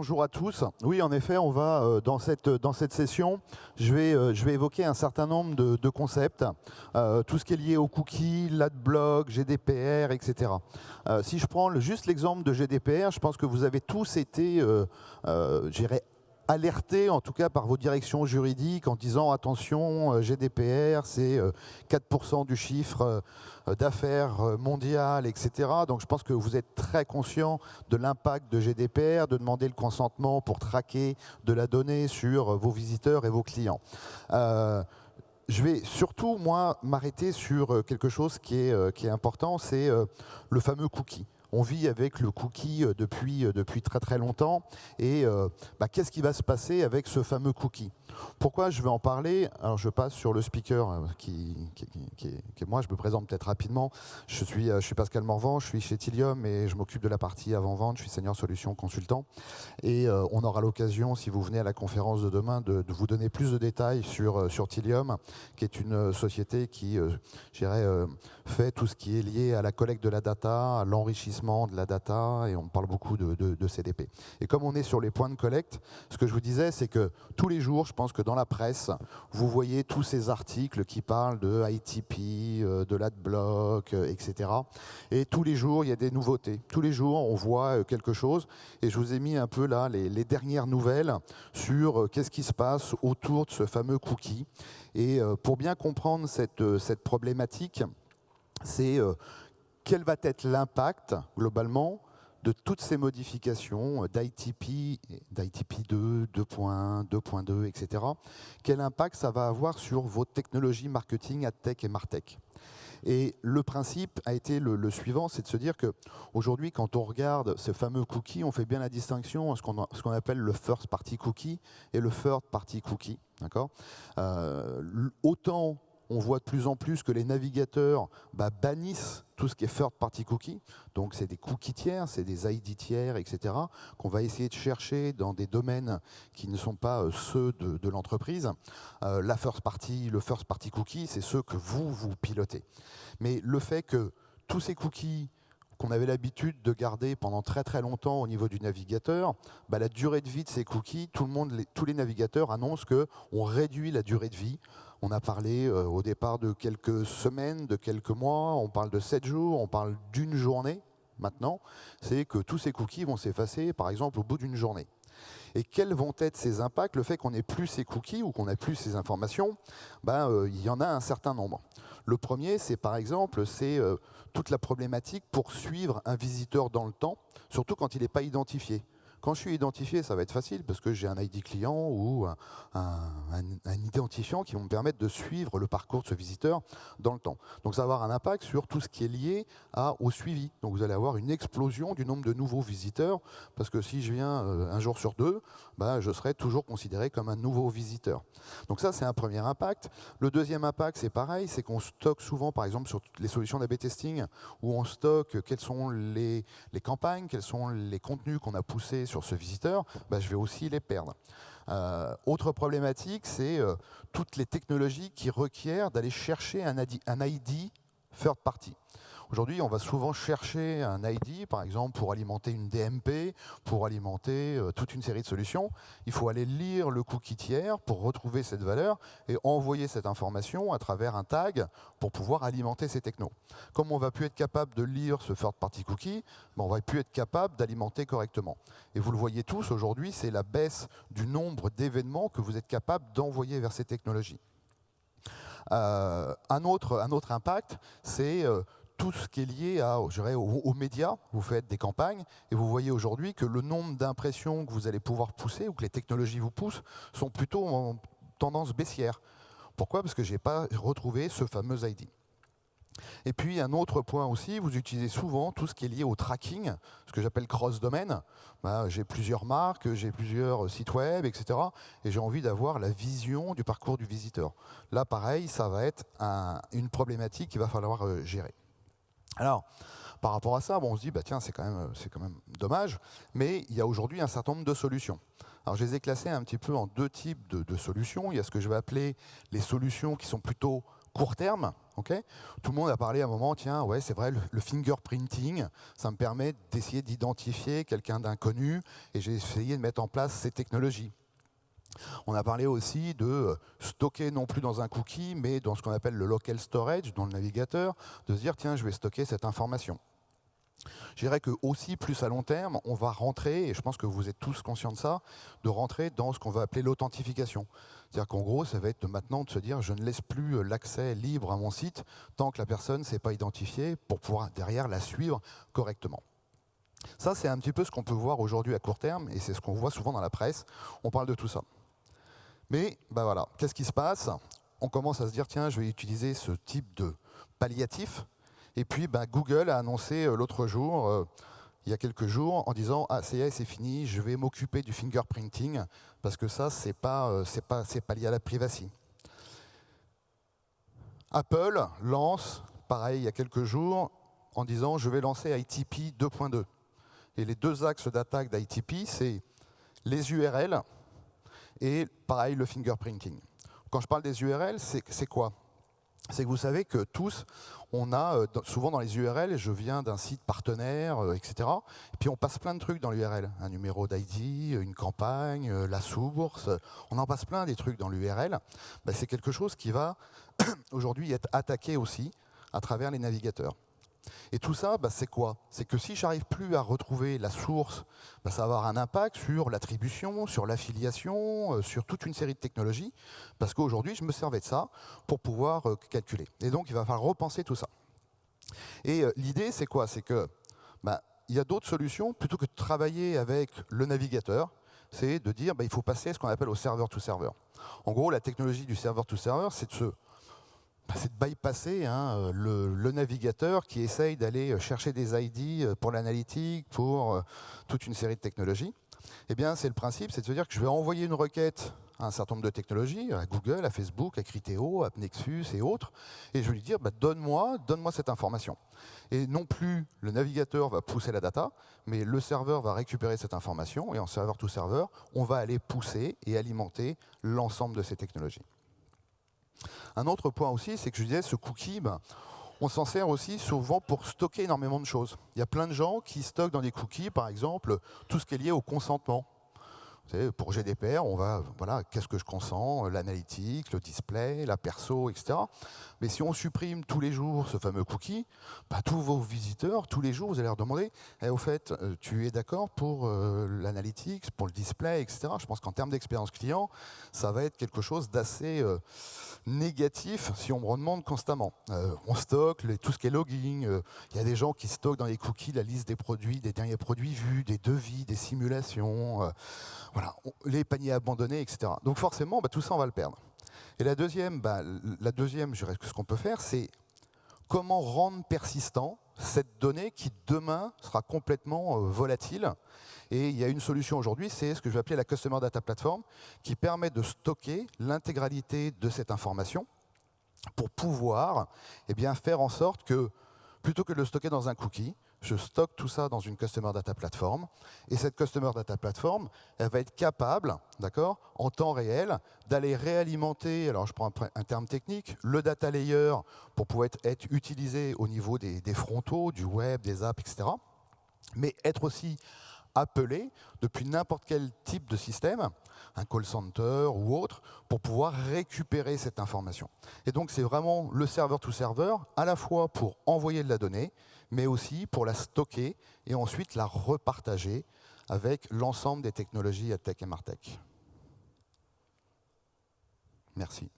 bonjour à tous. Oui, en effet, on va euh, dans cette, dans cette session, je vais, euh, je vais évoquer un certain nombre de, concepts, euh, tout ce qui est lié aux cookies, l'adblock, GDPR, etc. si je prends juste l'exemple de GDPR, je pense que vous avez tous été, j'irais, alerté en tout cas par vos directions juridiques en disant attention, euh, GDPR, c'est 4% euh, du chiffre euh, d'affaires mondial, etc. Donc je pense que vous êtes très conscient de l'impact de GDPR, de demander le consentement pour traquer de la donnée sur vos visiteurs et vos clients. je vais surtout, moi, m'arrêter sur quelque chose qui est, qui est important, c'est le fameux cookie on vit avec le cookie euh, depuis, euh, depuis très très longtemps. Et euh, bah, qu'est-ce qui va se passer avec ce fameux cookie? Pourquoi je vais en parler? Alors je passe sur le speaker euh, qui, est moi, je me présente peut-être rapidement. Je suis, euh, je suis Pascal Morvan, je suis chez Tilium et je m'occupe de la partie avant-vente, je suis senior solution consultant. Et euh, on aura l'occasion, si vous venez à la conférence de demain, de, vous donner plus de détails sur, sur Tilium, qui est une société qui, euh, fait tout ce qui est lié à la collecte de la data, à l'enrichissement de la data, et on parle beaucoup de, de CDP. Et comme on est sur les points de collecte, ce que je vous disais, c'est que tous les jours, je pense que dans la presse, vous voyez tous ces articles qui parlent de ITP, euh, de l'adblock, euh, etc. Et tous les jours, il y a des nouveautés. Tous les jours, on voit euh, quelque chose. Et je vous ai mis un peu là les, dernières nouvelles sur qu'est-ce qui se passe autour de ce fameux cookie. Et pour bien comprendre cette, cette problématique, c'est quel va être l'impact globalement de toutes ces modifications d'ITP, d'ITP 2, 2.1, 2.2, etc., quel impact ça va avoir sur vos technologies marketing, AdTech et MarTech? Et le principe a été le, suivant, c'est de se dire qu'aujourd'hui, quand on regarde ce fameux cookie, on fait bien la distinction entre ce qu'on appelle le first party cookie et le third party cookie. Euh, autant on voit de plus en plus que les navigateurs bah, bannissent tout ce qui est third party cookie. Donc c'est des cookies tiers, c'est des ID tiers, etc. qu'on va essayer de chercher dans des domaines qui ne sont pas euh, ceux de, l'entreprise. Euh, la first party, le first party cookie, c'est ceux que vous, vous pilotez. Mais le fait que tous ces cookies qu'on avait l'habitude de garder pendant très très longtemps au niveau du navigateur, bah, la durée de vie de ces cookies, tous les navigateurs annoncent qu'on réduit la durée de vie on a parlé euh, au départ de quelques semaines, de quelques mois, on parle de sept jours, on parle d'une journée maintenant. C'est que tous ces cookies vont s'effacer, par exemple, au bout d'une journée. Et quels vont être ces impacts? Le fait qu'on n'ait plus ces cookies ou qu'on n'ait plus ces informations, ben, euh, il y en a un certain nombre. Le premier, c'est par exemple, c'est euh, toute la problématique pour suivre un visiteur dans le temps, surtout quand il n'est pas identifié. Quand je suis identifié, ça va être facile parce que j'ai un ID client ou un, identifiant qui vont me permettre de suivre le parcours de ce visiteur dans le temps. Donc ça va avoir un impact sur tout ce qui est lié au suivi. Donc vous allez avoir une explosion du nombre de nouveaux visiteurs parce que si je viens euh, un jour sur deux, bah, je serai toujours considéré comme un nouveau visiteur. Donc ça, c'est un premier impact. Le deuxième impact, c'est pareil, c'est qu'on stocke souvent, par exemple, sur les solutions d'AB testing, où on stocke quelles sont les campagnes, quels sont les contenus qu'on a poussés sur ce visiteur, bah, je vais aussi les perdre. Euh, autre problématique, c'est euh, toutes les technologies qui requièrent d'aller chercher un un ID third party. Aujourd'hui, on va souvent chercher un ID, par exemple, pour alimenter une DMP, pour alimenter euh, toute une série de solutions. Il faut aller lire le cookie tiers pour retrouver cette valeur et envoyer cette information à travers un tag pour pouvoir alimenter ces technos. Comme on va plus être capable de lire ce third party cookie, ben, on va plus être capable d'alimenter correctement. Et vous le voyez tous aujourd'hui, c'est la baisse du nombre d'événements que vous êtes capable d'envoyer vers ces technologies. Euh, un, autre, un autre impact, c'est euh, tout ce qui est lié à, aux, médias. Vous faites des campagnes et vous voyez aujourd'hui que le nombre d'impressions que vous allez pouvoir pousser ou que les technologies vous poussent sont plutôt en tendance baissière. Pourquoi? Parce que je n'ai pas retrouvé ce fameux ID. Et puis un autre point aussi, vous utilisez souvent tout ce qui est lié au tracking, ce que j'appelle cross-domaine. Bah, j'ai plusieurs marques, j'ai plusieurs sites web, etc. Et j'ai envie d'avoir la vision du parcours du visiteur. Là, pareil, ça va être une problématique qu'il va falloir euh, gérer. Alors, par rapport à ça, bon, on se dit, bah, tiens, c'est quand, même, quand même dommage, mais il y a aujourd'hui un certain nombre de solutions. Alors, je les ai classées un petit peu en deux types de, solutions. Il y a ce que je vais appeler les solutions qui sont plutôt court terme. Tout le monde a parlé à un moment, tiens, ouais, c'est vrai, le, fingerprinting, ça me permet d'essayer d'identifier quelqu'un d'inconnu, et j'ai essayé de mettre en place ces technologies. On a parlé aussi de stocker non plus dans un cookie, mais dans ce qu'on appelle le local storage, dans le navigateur, de se dire, tiens, je vais stocker cette information. Je dirais que aussi, plus à long terme, on va rentrer, et je pense que vous êtes tous conscients de ça, de rentrer dans ce qu'on va appeler l'authentification. C'est-à-dire qu'en gros, ça va être maintenant de se dire je ne laisse plus euh, l'accès libre à mon site tant que la personne ne s'est pas identifiée pour pouvoir derrière la suivre correctement. Ça, c'est un petit peu ce qu'on peut voir aujourd'hui à court terme, et c'est ce qu'on voit souvent dans la presse. On parle de tout ça. Mais, ben voilà, qu'est-ce qui se passe? On commence à se dire, tiens, je vais utiliser ce type de palliatif et puis ben, Google a annoncé euh, l'autre jour, euh, il y a quelques jours, en disant Ah, c'est c'est fini, je vais m'occuper du fingerprinting, parce que ça, ce n'est pas, euh, pas, pas lié à la privacy. Apple lance, pareil, il y a quelques jours, en disant Je vais lancer ITP 2.2. Et les deux axes d'attaque d'ITP, c'est les URL et pareil le fingerprinting. Quand je parle des URL, c'est quoi? C'est que vous savez que tous, on a euh, souvent dans les URL, je viens d'un site partenaire, euh, etc. Et puis on passe plein de trucs dans l'URL. Un numéro d'ID, une campagne, euh, la source. On en passe plein des trucs dans l'URL. Ben, c'est quelque chose qui va aujourd'hui être attaqué aussi à travers les navigateurs. Et tout ça, bah, c'est quoi? C'est que si j'arrive plus à retrouver la source, bah, ça va avoir un impact sur l'attribution, sur l'affiliation, euh, sur toute une série de technologies, parce qu'aujourd'hui, je me servais de ça pour pouvoir euh, calculer. Et donc, il va falloir repenser tout ça. Et euh, l'idée, c'est quoi? C'est que bah, il y a d'autres solutions, plutôt que de travailler avec le navigateur, c'est de dire il faut passer à ce qu'on appelle au serveur-to-serveur. En gros, la technologie du serveur-to-serveur, c'est de se c'est de bypasser hein, euh, le, navigateur qui essaye d'aller euh, chercher des ID euh, pour l'analytique, pour toute une série de technologies. Eh bien, c'est le principe, c'est de se dire que je vais envoyer une requête à un certain nombre de technologies, à Google, à Facebook, à Criteo, à Nexus et autres, et je vais lui dire, bah, donne-moi donne cette information. Et non plus le navigateur va pousser la data, mais le serveur va récupérer cette information, et en serveur to serveur, on va aller pousser et alimenter l'ensemble de ces technologies. Un autre point aussi, c'est que je disais, ce cookie, ben, on s'en sert aussi souvent pour stocker énormément de choses. Il y a plein de gens qui stockent dans des cookies, par exemple, tout ce qui est lié au consentement pour GDPR, on va, voilà, qu'est-ce que je consens, l'analytique, le display, la perso, etc. Mais si on supprime tous les jours ce fameux cookie, bah, tous vos visiteurs, tous les jours, vous allez leur demander, eh, au fait, euh, tu es d'accord pour euh, pour le display, etc. Je pense qu'en termes d'expérience client, ça va être quelque chose d'assez euh, négatif si on me demande constamment. on stocke tout ce qui est logging, il y a des gens qui stockent dans les cookies la liste des produits, des derniers produits vus, des devis, des simulations voilà, les paniers abandonnés, etc. Donc forcément, bah, tout ça, on va le perdre. Et la deuxième, bah, la deuxième, je ce qu'on peut faire, c'est comment rendre persistant cette donnée qui demain sera complètement euh, volatile. Et il y a une solution aujourd'hui, c'est ce que je vais appeler la Customer Data Platform, qui permet de stocker l'intégralité de cette information pour pouvoir eh faire en sorte que, plutôt que de le stocker dans un cookie, je stocke tout ça dans une Customer Data Platform, et cette Customer Data Platform, elle va être capable, d'accord, en temps réel, d'aller réalimenter, alors je prends un, terme technique, le data layer pour pouvoir être, utilisé au niveau des, des, frontaux, du web, des apps, etc., mais être aussi appelé depuis n'importe quel type de système, un call center ou autre, pour pouvoir récupérer cette information. Et donc c'est vraiment le serveur to serveur, à la fois pour envoyer de la donnée, mais aussi pour la stocker et ensuite la repartager avec l'ensemble des technologies à Tech et Martech. Merci.